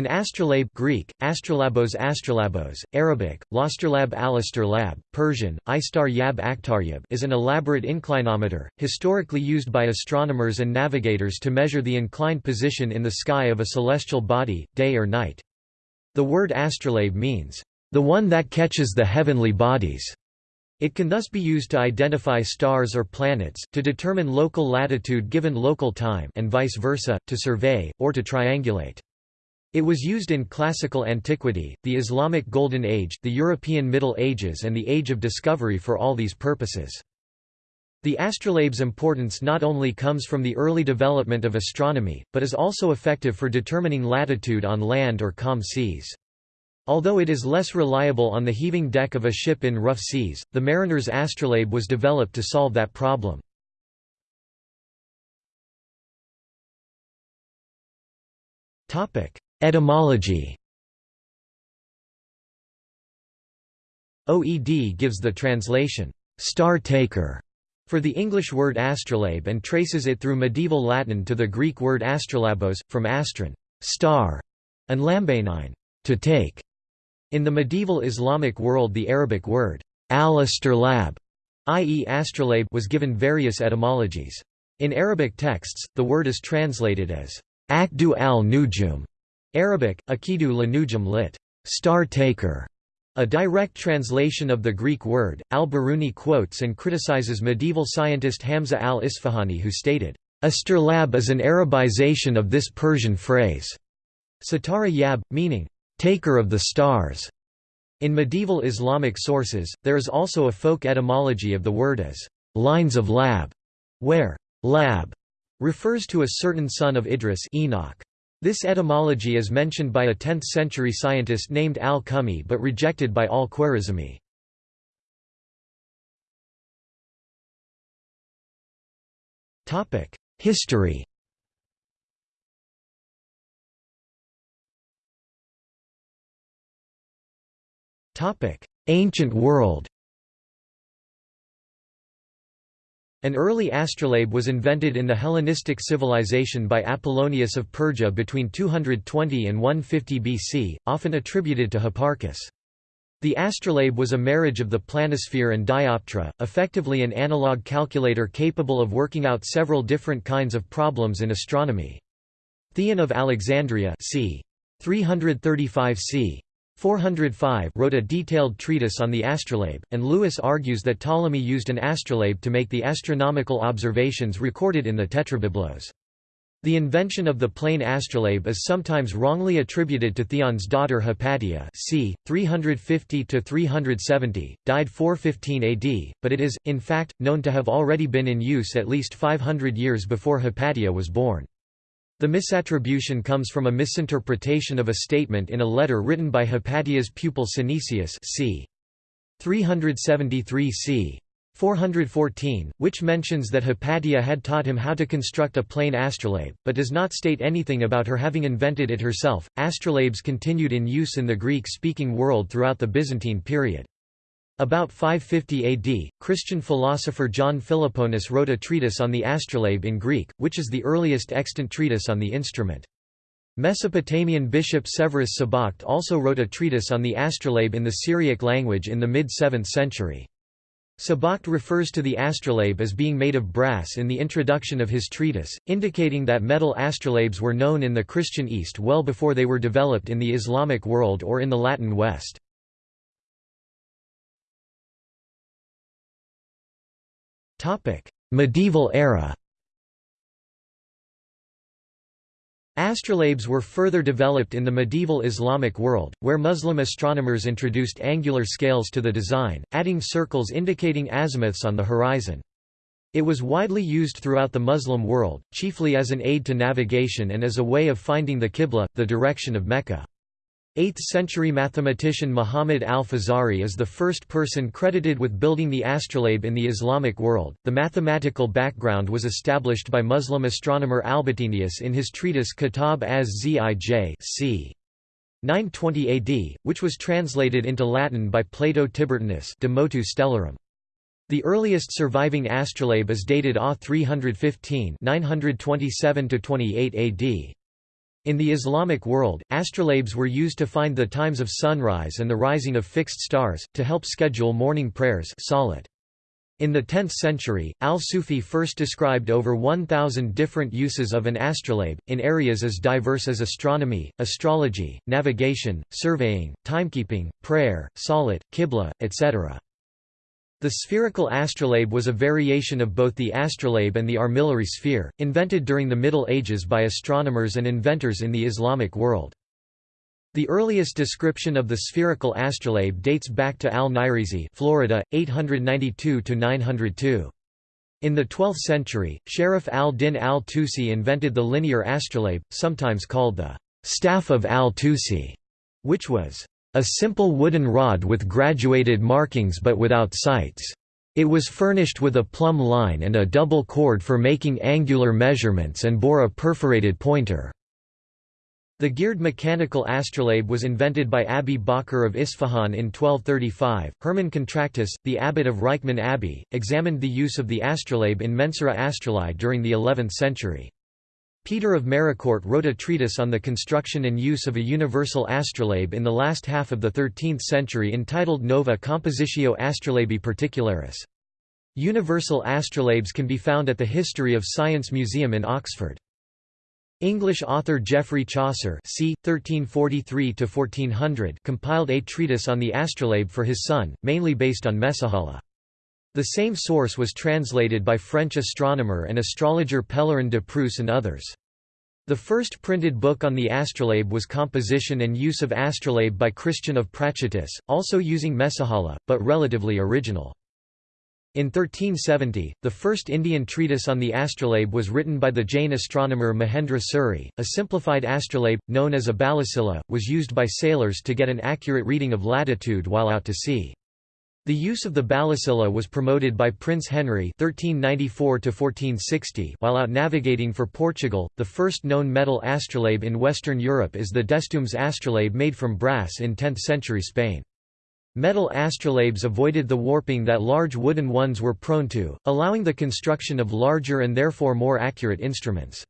An astrolabe Greek, astrolabos astrolabos, Arabic, losterlab lab, Persian, istar yab aktaryab is an elaborate inclinometer, historically used by astronomers and navigators to measure the inclined position in the sky of a celestial body, day or night. The word astrolabe means, "...the one that catches the heavenly bodies." It can thus be used to identify stars or planets, to determine local latitude given local time and vice versa, to survey, or to triangulate. It was used in classical antiquity, the Islamic Golden Age, the European Middle Ages and the Age of Discovery for all these purposes. The astrolabe's importance not only comes from the early development of astronomy, but is also effective for determining latitude on land or calm seas. Although it is less reliable on the heaving deck of a ship in rough seas, the mariner's astrolabe was developed to solve that problem. Etymology OED gives the translation, star taker, for the English word astrolabe and traces it through medieval Latin to the Greek word astrolabos, from astron star", and lambanein to take". In the medieval Islamic world the Arabic word al-astrolab, i.e. astrolabe was given various etymologies. In Arabic texts, the word is translated as akdu al-nujum, Arabic, akidu lanujum lit. Star taker. A direct translation of the Greek word, al-Biruni quotes and criticizes medieval scientist Hamza al-Isfahani who stated, Astrolab is an Arabization of this Persian phrase. Satara yab, meaning, taker of the stars. In medieval Islamic sources, there is also a folk etymology of the word as lines of lab, where lab refers to a certain son of Idris Enoch. This etymology is mentioned by a 10th-century scientist named al-Kumi but rejected by al-Khwarizmi. History Ancient world An early astrolabe was invented in the Hellenistic civilization by Apollonius of Perga between 220 and 150 BC, often attributed to Hipparchus. The astrolabe was a marriage of the planisphere and dioptra, effectively an analog calculator capable of working out several different kinds of problems in astronomy. Theon of Alexandria c. 335 c. 405 wrote a detailed treatise on the astrolabe, and Lewis argues that Ptolemy used an astrolabe to make the astronomical observations recorded in the Tetrabiblos. The invention of the plane astrolabe is sometimes wrongly attributed to Theon's daughter Hypatia c. 350–370, died 415 AD, but it is, in fact, known to have already been in use at least 500 years before Hypatia was born. The misattribution comes from a misinterpretation of a statement in a letter written by Hypatia's pupil Synesius c. 373 c. 414, which mentions that Hypatia had taught him how to construct a plane astrolabe, but does not state anything about her having invented it herself. Astrolabes continued in use in the Greek speaking world throughout the Byzantine period. About 550 AD, Christian philosopher John Philoponus wrote a treatise on the astrolabe in Greek, which is the earliest extant treatise on the instrument. Mesopotamian bishop Severus Sabakht also wrote a treatise on the astrolabe in the Syriac language in the mid-7th century. Sabakht refers to the astrolabe as being made of brass in the introduction of his treatise, indicating that metal astrolabes were known in the Christian East well before they were developed in the Islamic world or in the Latin West. Topic: Medieval era. Astrolabes were further developed in the medieval Islamic world, where Muslim astronomers introduced angular scales to the design, adding circles indicating azimuths on the horizon. It was widely used throughout the Muslim world, chiefly as an aid to navigation and as a way of finding the Qibla, the direction of Mecca. 8th-century mathematician Muhammad al-Fazari is the first person credited with building the astrolabe in the Islamic world. The mathematical background was established by Muslim astronomer Albatenius in his treatise Kitab az-Zij c. 920 AD, which was translated into Latin by Plato Tiburtinus De Motu Stellarum. The earliest surviving astrolabe is dated A 315 927 28 AD. In the Islamic world, astrolabes were used to find the times of sunrise and the rising of fixed stars, to help schedule morning prayers salat. In the 10th century, al-Sufi first described over 1,000 different uses of an astrolabe, in areas as diverse as astronomy, astrology, navigation, surveying, timekeeping, prayer, salat, qibla, etc. The spherical astrolabe was a variation of both the astrolabe and the armillary sphere, invented during the Middle Ages by astronomers and inventors in the Islamic world. The earliest description of the spherical astrolabe dates back to al-Nayrizi Florida, 892–902. In the 12th century, Sharif al-Din al-Tusi invented the linear astrolabe, sometimes called the «staff of al-Tusi», which was «a simple wooden rod with graduated markings but without sights. It was furnished with a plumb line and a double cord for making angular measurements and bore a perforated pointer». The geared mechanical astrolabe was invented by Abi Bakr of Isfahan in 1235. Hermann Contractus, the abbot of Reichenau Abbey, examined the use of the astrolabe in Mensura Astrolai during the 11th century. Peter of Maricourt wrote a treatise on the construction and use of a universal astrolabe in the last half of the 13th century entitled Nova Compositio Astrolabi Particularis. Universal astrolabes can be found at the History of Science Museum in Oxford. English author Geoffrey Chaucer c. 1343–1400 compiled a treatise on the astrolabe for his son, mainly based on Messahala. The same source was translated by French astronomer and astrologer Pellerin de Prusse and others. The first printed book on the astrolabe was Composition and Use of Astrolabe by Christian of Prachatice, also using Messahala, but relatively original. In 1370, the first Indian treatise on the astrolabe was written by the Jain astronomer Mahendra Suri. A simplified astrolabe, known as a balisila, was used by sailors to get an accurate reading of latitude while out to sea. The use of the balisila was promoted by Prince Henry (1394–1460) while out navigating for Portugal. The first known metal astrolabe in Western Europe is the Destombes astrolabe made from brass in 10th-century Spain. Metal astrolabes avoided the warping that large wooden ones were prone to, allowing the construction of larger and therefore more accurate instruments.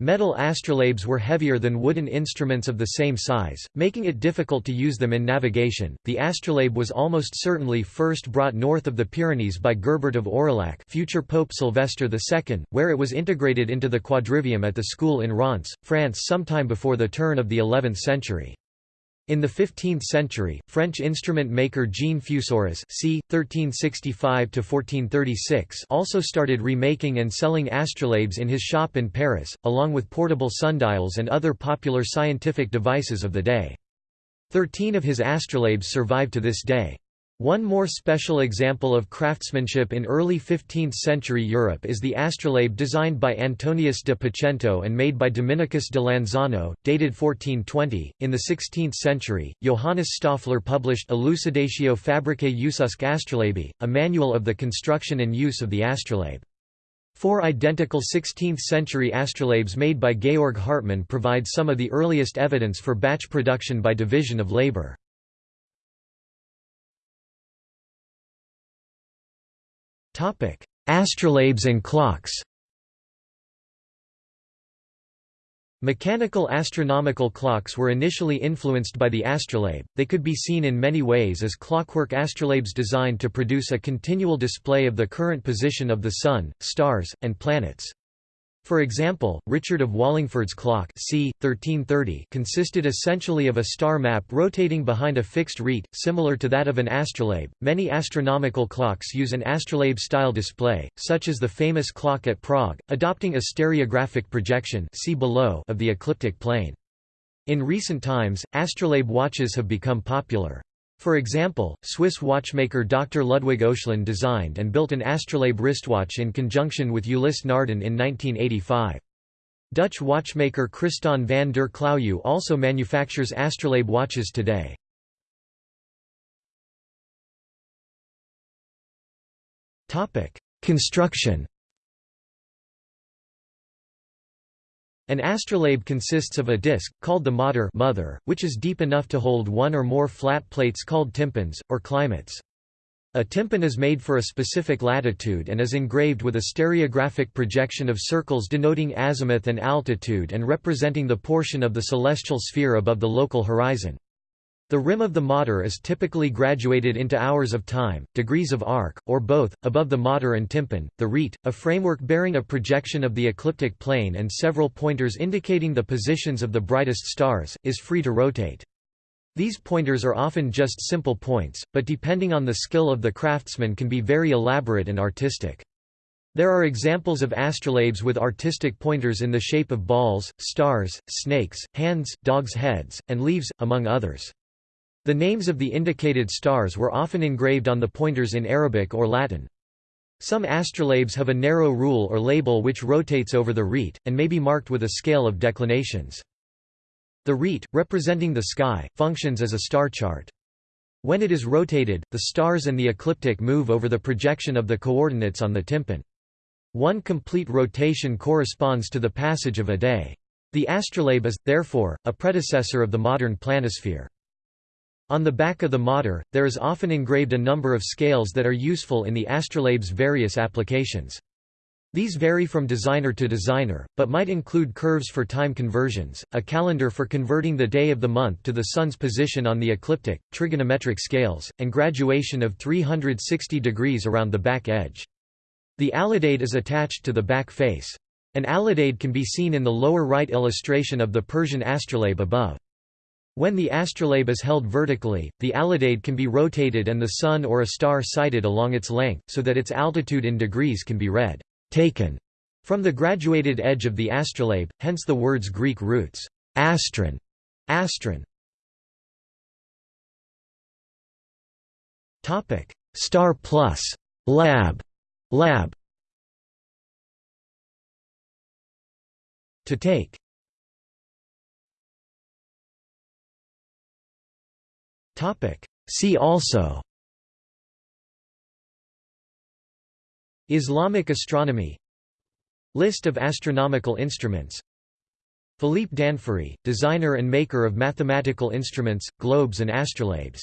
Metal astrolabes were heavier than wooden instruments of the same size, making it difficult to use them in navigation. The astrolabe was almost certainly first brought north of the Pyrenees by Gerbert of Aurillac, future Pope Sylvester II, where it was integrated into the quadrivium at the school in Reims, France sometime before the turn of the 11th century. In the 15th century, French instrument maker Jean Fusorius c. 1365–1436 also started remaking and selling astrolabes in his shop in Paris, along with portable sundials and other popular scientific devices of the day. Thirteen of his astrolabes survive to this day. One more special example of craftsmanship in early 15th-century Europe is the astrolabe designed by Antonius de Pacento and made by Dominicus de Lanzano, dated 1420. In the 16th century, Johannes Stoffler published Elucidatio Fabricae Ususque Astrolabi, a manual of the construction and use of the astrolabe. Four identical 16th-century astrolabes made by Georg Hartmann provide some of the earliest evidence for batch production by division of labor. Astrolabes and clocks Mechanical astronomical clocks were initially influenced by the astrolabe, they could be seen in many ways as clockwork astrolabes designed to produce a continual display of the current position of the Sun, stars, and planets. For example, Richard of Wallingford's clock c. 1330 consisted essentially of a star map rotating behind a fixed rete, similar to that of an astrolabe. Many astronomical clocks use an astrolabe-style display, such as the famous clock at Prague, adopting a stereographic projection see below of the ecliptic plane. In recent times, astrolabe watches have become popular. For example, Swiss watchmaker Dr. Ludwig Oechslin designed and built an astrolabe wristwatch in conjunction with Ulysse Nardin in 1985. Dutch watchmaker Christiaan van der Klaauw also manufactures astrolabe watches today. Construction An astrolabe consists of a disc, called the mater mother, which is deep enough to hold one or more flat plates called tympans, or climates. A tympan is made for a specific latitude and is engraved with a stereographic projection of circles denoting azimuth and altitude and representing the portion of the celestial sphere above the local horizon. The rim of the mater is typically graduated into hours of time, degrees of arc, or both, above the mater and tympan. The rete, a framework bearing a projection of the ecliptic plane and several pointers indicating the positions of the brightest stars, is free to rotate. These pointers are often just simple points, but depending on the skill of the craftsman can be very elaborate and artistic. There are examples of astrolabes with artistic pointers in the shape of balls, stars, snakes, hands, dogs' heads, and leaves, among others. The names of the indicated stars were often engraved on the pointers in Arabic or Latin. Some astrolabes have a narrow rule or label which rotates over the rete, and may be marked with a scale of declinations. The rete, representing the sky, functions as a star chart. When it is rotated, the stars and the ecliptic move over the projection of the coordinates on the tympan. One complete rotation corresponds to the passage of a day. The astrolabe is, therefore, a predecessor of the modern planisphere. On the back of the mater, there is often engraved a number of scales that are useful in the astrolabe's various applications. These vary from designer to designer, but might include curves for time conversions, a calendar for converting the day of the month to the sun's position on the ecliptic, trigonometric scales, and graduation of 360 degrees around the back edge. The alidade is attached to the back face. An alidade can be seen in the lower right illustration of the Persian astrolabe above. When the astrolabe is held vertically, the alidade can be rotated and the sun or a star sighted along its length, so that its altitude in degrees can be read taken from the graduated edge of the astrolabe, hence the word's Greek roots, astron, astron. Topic: Star plus lab, lab. To take. See also. Islamic astronomy List of astronomical instruments Philippe Danfoury, designer and maker of mathematical instruments, globes and astrolabes